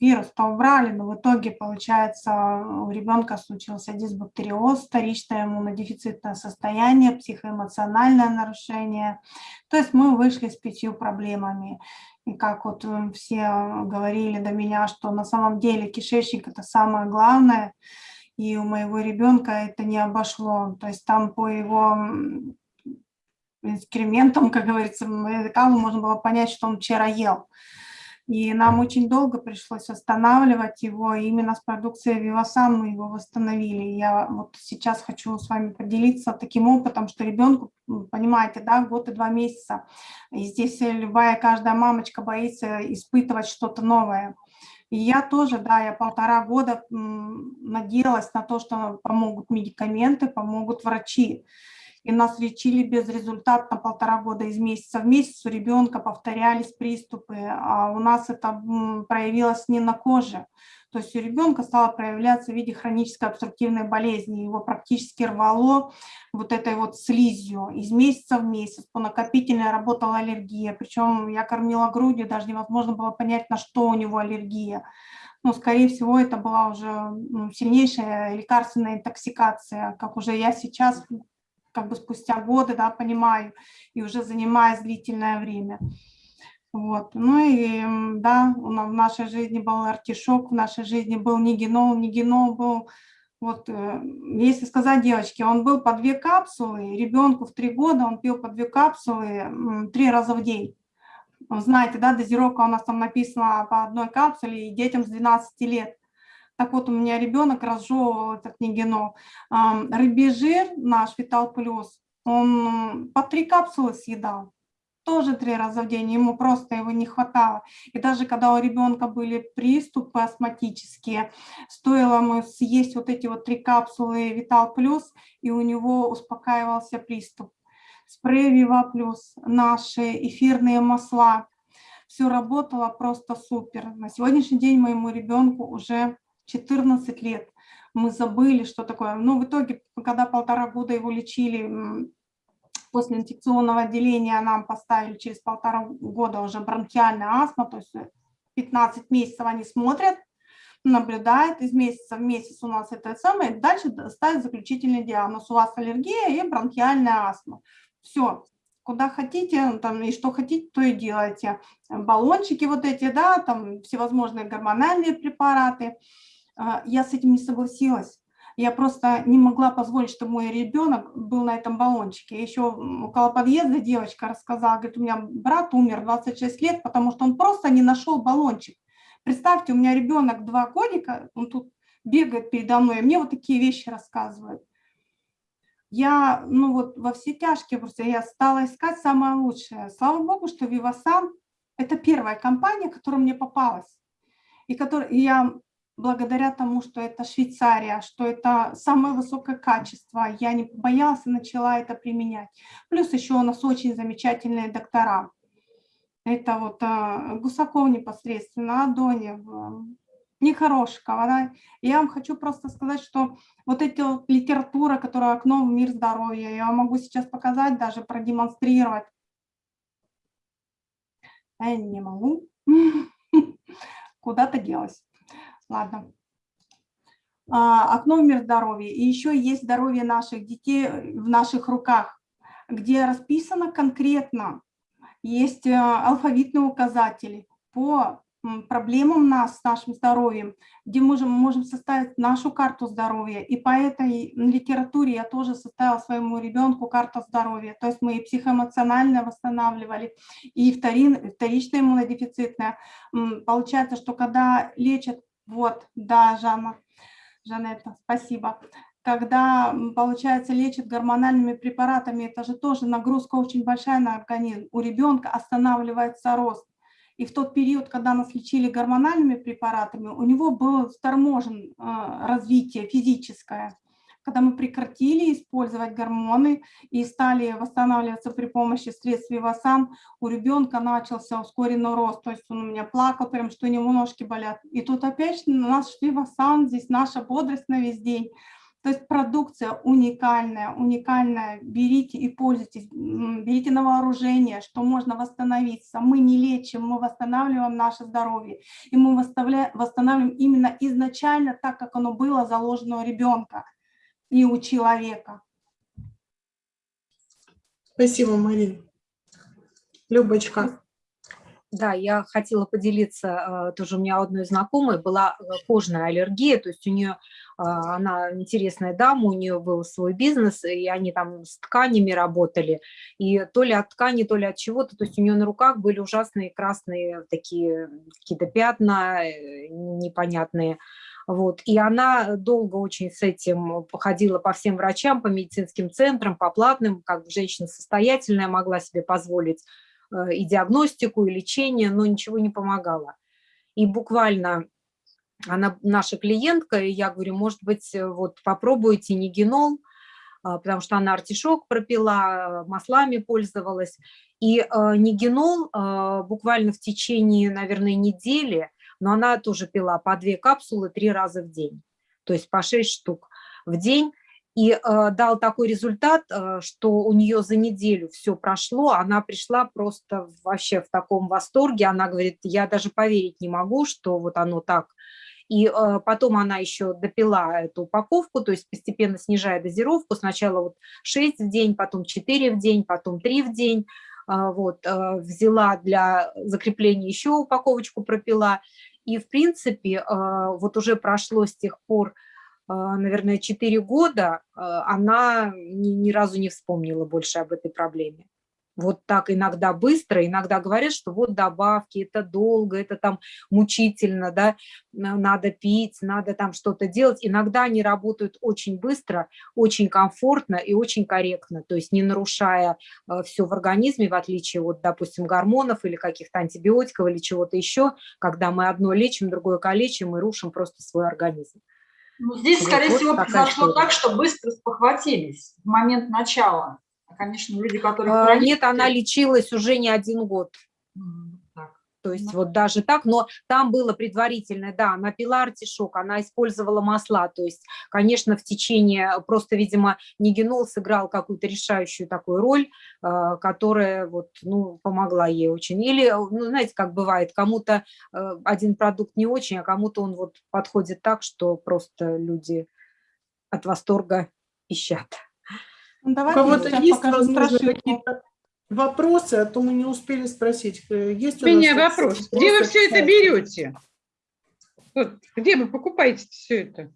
вирус-то убрали, но в итоге, получается, у ребенка случился дисбактериоз, вторичное иммунодефицитное состояние, психоэмоциональное нарушение. То есть мы вышли с пятью проблемами. И как вот м, все говорили до меня, что на самом деле кишечник это самое главное, и у моего ребенка это не обошло. То есть там по его м, инкрементам, как говорится, языкам можно было понять, что он вчера ел. И нам очень долго пришлось восстанавливать его. И именно с продукцией Вивасан мы его восстановили. Я вот сейчас хочу с вами поделиться таким опытом, что ребенку, понимаете, да, год и два месяца. И здесь любая, каждая мамочка боится испытывать что-то новое. И я тоже, да, я полтора года надеялась на то, что помогут медикаменты, помогут врачи. И нас лечили безрезультатно полтора года из месяца в месяц. У ребенка повторялись приступы, а у нас это проявилось не на коже. То есть у ребенка стало проявляться в виде хронической обструктивной болезни, его практически рвало вот этой вот слизью из месяца в месяц, по накопительной работала аллергия, причем я кормила грудью, даже невозможно было понять, на что у него аллергия. Ну, скорее всего, это была уже сильнейшая лекарственная интоксикация, как уже я сейчас, как бы спустя годы, да, понимаю, и уже занимаясь длительное время. Вот. Ну и да, в нашей жизни был артишок, в нашей жизни был нигенол, нигенол был, вот, э, если сказать девочке, он был по две капсулы, ребенку в три года он пил по две капсулы три раза в день. Знаете, да, дозировка у нас там написана по одной капсуле и детям с 12 лет. Так вот, у меня ребенок разжевывал этот нигенол. Рыбий жир, наш Витал Плюс, он по три капсулы съедал тоже три раза в день, ему просто его не хватало. И даже когда у ребенка были приступы астматические, стоило ему съесть вот эти вот три капсулы Витал Плюс, и у него успокаивался приступ. Спрей Вива Плюс, наши эфирные масла, все работало просто супер. На сегодняшний день моему ребенку уже 14 лет. Мы забыли, что такое. Но ну, в итоге, когда полтора года его лечили после инфекционного отделения нам поставили через полтора года уже бронхиальная астма, то есть 15 месяцев они смотрят, наблюдают, из месяца в месяц у нас это самое, дальше ставят заключительный диагноз, у вас аллергия и бронхиальная астма. Все, куда хотите, там, и что хотите, то и делайте. Баллончики вот эти, да, там всевозможные гормональные препараты. А, я с этим не согласилась. Я просто не могла позволить, чтобы мой ребенок был на этом баллончике. Еще около подъезда девочка рассказала, говорит, у меня брат умер 26 лет, потому что он просто не нашел баллончик. Представьте, у меня ребенок два годика, он тут бегает передо мной, и мне вот такие вещи рассказывают. Я, ну вот во все тяжкие просто, я стала искать самое лучшее. Слава богу, что Вивасан – это первая компания, которая мне попалась. И, который, и я благодаря тому, что это Швейцария, что это самое высокое качество, я не боялась и начала это применять. Плюс еще у нас очень замечательные доктора. Это вот а, Гусаков непосредственно, Адонев, Нехорошкова. Да? Я вам хочу просто сказать, что вот эта литература, которая окно в мир здоровья, я могу сейчас показать, даже продемонстрировать. Я не могу. Куда-то делась. Ладно. А, окно в мир здоровья. И еще есть здоровье наших детей в наших руках, где расписано конкретно, есть э, алфавитные указатели по проблемам нас с нашим здоровьем, где мы можем, можем составить нашу карту здоровья. И по этой литературе я тоже составила своему ребенку карту здоровья. То есть мы и психоэмоционально восстанавливали, и вторин, вторичное иммунодефицитное. Получается, что когда лечат вот, да, Жанна, Жанетта, спасибо. Когда, получается, лечат гормональными препаратами, это же тоже нагрузка очень большая на организм. У ребенка останавливается рост. И в тот период, когда нас лечили гормональными препаратами, у него было торможен э, развитие физическое когда мы прекратили использовать гормоны и стали восстанавливаться при помощи средств Вивасан, у ребенка начался ускоренный рост, то есть он у меня плакал, прям что у него ножки болят. И тут опять наш Вивасан, здесь наша бодрость на весь день. То есть продукция уникальная, уникальная, берите и пользуйтесь, берите на вооружение, что можно восстановиться. Мы не лечим, мы восстанавливаем наше здоровье. И мы восстанавливаем именно изначально так, как оно было заложено у ребенка и у человека. Спасибо, Мария. Любочка. Да, я хотела поделиться, э, тоже у меня одной знакомой была э, кожная аллергия, то есть у нее, а, она интересная дама, у нее был свой бизнес, и они там с тканями работали, и то ли от ткани, то ли от чего-то, то есть у нее на руках были ужасные красные такие какие-то пятна э, непонятные, вот. И она долго очень с этим походила по всем врачам, по медицинским центрам, по платным, как женщина состоятельная могла себе позволить э, и диагностику, и лечение, но ничего не помогало. И буквально она наша клиентка, и я говорю, может быть, вот попробуйте нигенол, а, потому что она артишок пропила, маслами пользовалась. И э, нигенол э, буквально в течение, наверное, недели но она тоже пила по две капсулы три раза в день, то есть по шесть штук в день. И э, дал такой результат, э, что у нее за неделю все прошло, она пришла просто вообще в таком восторге, она говорит, я даже поверить не могу, что вот оно так. И э, потом она еще допила эту упаковку, то есть постепенно снижая дозировку, сначала вот 6 в день, потом 4 в день, потом 3 в день, а, вот, э, взяла для закрепления еще упаковочку пропила, и в принципе э, вот уже прошло с тех пор а, наверное, 4 года, а, она ни, ни разу не вспомнила больше об этой проблеме. Вот так иногда быстро, иногда говорят, что вот добавки, это долго, это там мучительно, да, надо пить, надо там что-то делать. Иногда они работают очень быстро, очень комфортно и очень корректно, то есть не нарушая а, все в организме, в отличие от, допустим, гормонов или каких-то антибиотиков или чего-то еще, когда мы одно лечим, другое калечим и рушим просто свой организм. Ну, здесь, скорее вот всего, произошло история. так, что быстро спохватились в момент начала. Конечно, люди, которые... А, Нет, она лечилась уже не один год. Так. То есть Ну. вот даже так, но там было предварительное, да, она пила артишок, она использовала масла, то есть, конечно, в течение, просто, видимо, нигенол сыграл какую-то решающую такую роль, э, которая вот, ну, помогла ей очень. Или, ну, знаете, как бывает, кому-то э, один продукт не очень, а кому-то он вот подходит так, что просто люди от восторга ищат. Ну, У кого-то сейчас есть, возможно, какие-то вопросы, а то мы не успели спросить. Э, Есть У у меня вопрос. Где вы все это берете? Вот, где вы покупаете все это?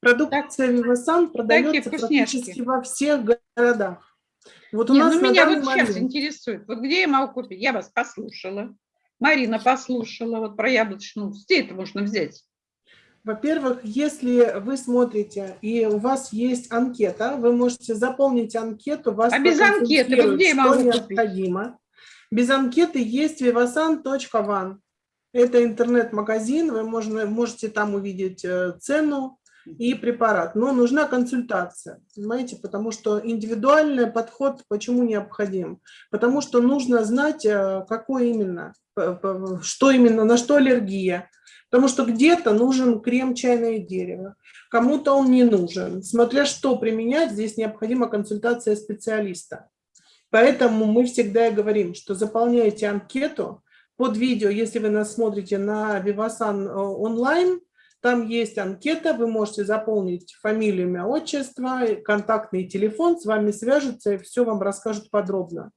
Продукция Вивасан продается практически во всех городах. Вот у Не, нас ну меня вот сейчас момент- интересует. Вот где я могу купить? Я вас послушала. Марина послушала вот про яблочную. Где это можно взять? Во-первых, если вы смотрите и у вас есть анкета, вы можете заполнить анкету, вас А без анкеты вот где я могу необходимо. Без анкеты есть vivasan.van. Это интернет-магазин, вы можно, можете там увидеть э, цену и препарат. Но нужна консультация, понимаете, потому что индивидуальный подход почему необходим? Потому что нужно знать, э, какой именно, что именно, на что аллергия, Потому что где-то нужен крем чайное дерево, кому-то он не нужен. Смотря что применять, здесь необходима консультация специалиста. Поэтому мы всегда и говорим, что заполняйте анкету под видео, если вы нас смотрите на Vivasan э, онлайн, там есть анкета, вы можете заполнить фамилию, имя, отчество, контактный телефон, с вами свяжутся и все вам расскажут подробно.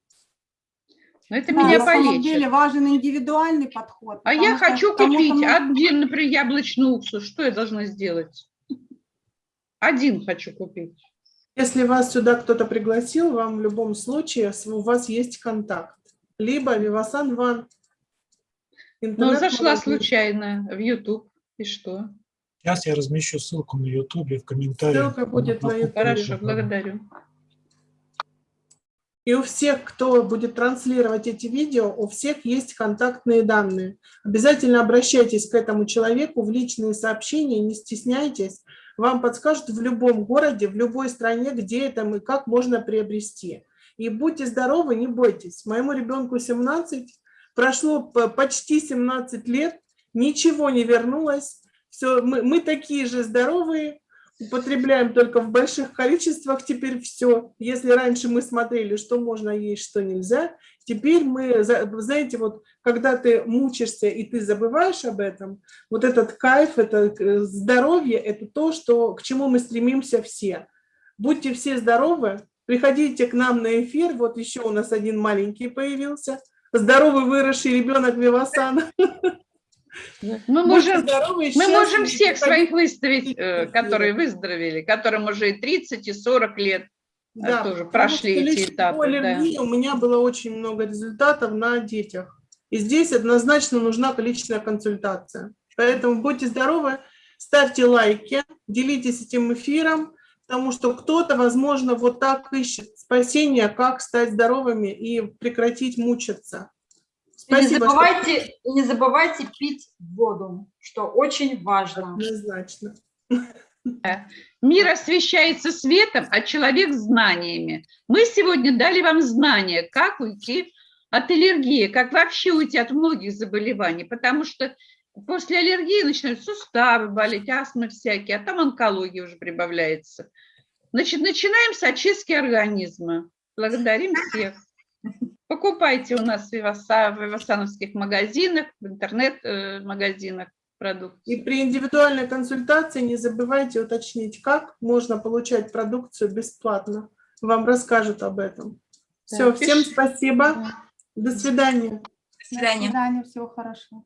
Но это Да, меня на самом полечит. деле важен индивидуальный подход. А я хочу купить может- один, например, яблочный уксус. Что я должна сделать? Один хочу купить. Если вас сюда кто-то пригласил, вам в любом случае у вас есть контакт. Либо Vivasan One. Ну, зашла случайно в YouTube. И что? Сейчас я размещу ссылку на YouTube в комментариях. Ссылка будет на YouTube. Хорошо, благодарю. И у всех, кто будет транслировать эти видео, у всех есть контактные данные. Обязательно обращайтесь к этому человеку в личные сообщения, не стесняйтесь. Вам подскажут в любом городе, в любой стране, где это и как можно приобрести. И будьте здоровы, не бойтесь. Моему ребенку 17, прошло почти 17 лет, ничего не вернулось. Все, мы, мы такие же здоровые, употребляем только в больших количествах теперь все. Если раньше мы смотрели, что можно есть, что нельзя, теперь мы, знаете, вот когда ты мучишься и ты забываешь об этом, вот этот кайф, это э, здоровье, это то, что, к чему мы стремимся все. Будьте все здоровы, приходите к нам на эфир, вот еще у нас один маленький появился, здоровый выросший ребенок Вивасана. Мы Будьте можем, здоровы мы можем всех своих выставить, э, которые выздоровели, которым уже и 30, и 40 лет. Да, тоже прошли эти этапы, аллергии у меня было очень много результатов на детях. И здесь однозначно нужна личная консультация. Поэтому будьте здоровы, ставьте лайки, делитесь этим эфиром, потому что кто-то, возможно, вот так ищет спасение, как стать здоровыми и прекратить мучиться. Не Спасибо, что забывайте, и не забывайте пить воду, что очень важно. однозначно. Мир освещается светом, а человек знаниями. Мы сегодня дали вам знания, как уйти от аллергии, как вообще уйти от многих заболеваний, потому что после аллергии начинают суставы болеть, астмы всякие, а там онкология уже прибавляется. Значит, начинаем с очистки организма. Благодарим всех. Покупайте у нас в в вивасановских магазинах, в интернет-магазинах продукцию. И при индивидуальной консультации не забывайте уточнить, как можно получать продукцию бесплатно. Вам расскажут об этом. Все, Да, всем спасибо. До свидания. До свидания. До свидания, всего хорошего.